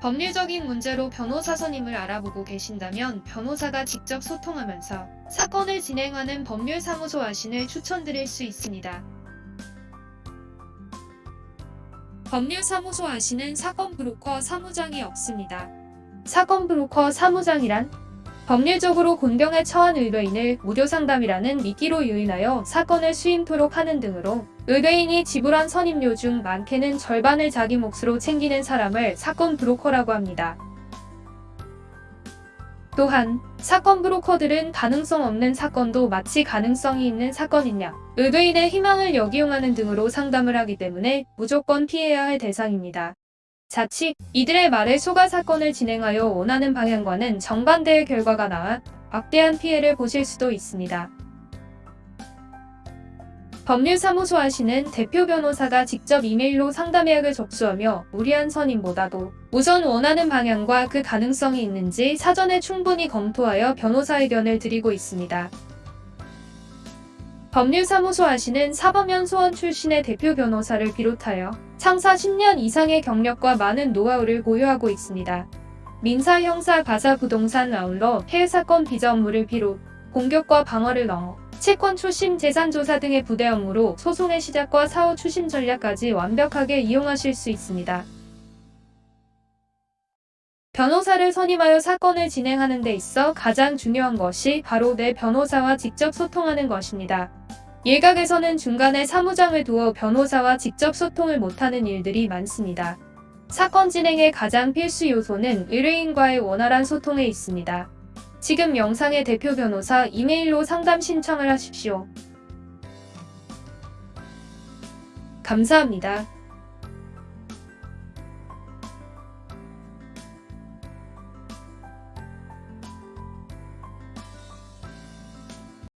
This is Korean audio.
법률적인 문제로 변호사 선임을 알아보고 계신다면 변호사가 직접 소통하면서 사건을 진행하는 법률사무소 아신을 추천드릴 수 있습니다. 법률사무소 아시는 사건 브로커 사무장이 없습니다. 사건 브로커 사무장이란 법률적으로 곤경에 처한 의뢰인을 무료 상담이라는 미끼로 유인하여 사건을 수임토록 하는 등으로 의뢰인이 지불한 선임료 중 많게는 절반을 자기 몫으로 챙기는 사람을 사건 브로커라고 합니다. 또한 사건 브로커들은 가능성 없는 사건도 마치 가능성이 있는 사건이냐 의뢰인의 희망을 역이용하는 등으로 상담을 하기 때문에 무조건 피해야 할 대상입니다. 자칫 이들의 말에 속아 사건을 진행하여 원하는 방향과는 정반대의 결과가 나와 막대한 피해를 보실 수도 있습니다. 법률사무소 하시는 대표 변호사가 직접 이메일로 상담 예약을 접수하며 무리한 선임보다도 우선 원하는 방향과 그 가능성이 있는지 사전에 충분히 검토하여 변호사 의견을 드리고 있습니다. 법률사무소 하시는 사법연수원 출신의 대표 변호사를 비롯하여 창사 10년 이상의 경력과 많은 노하우를 보유하고 있습니다. 민사, 형사, 가사, 부동산 아울러 해외 사건 비자 업무를 비롯 공격과 방어를 넘어 채권 추심, 재산 조사 등의 부대 업무로 소송의 시작과 사후 추심 전략까지 완벽하게 이용하실 수 있습니다. 변호사를 선임하여 사건을 진행하는 데 있어 가장 중요한 것이 바로 내 변호사와 직접 소통하는 것입니다. 일각에서는 중간에 사무장을 두어 변호사와 직접 소통을 못하는 일들이 많습니다. 사건 진행의 가장 필수 요소는 의뢰인과의 원활한 소통에 있습니다. 지금 영상의 대표 변호사 이메일로 상담 신청을 하십시오. 감사합니다.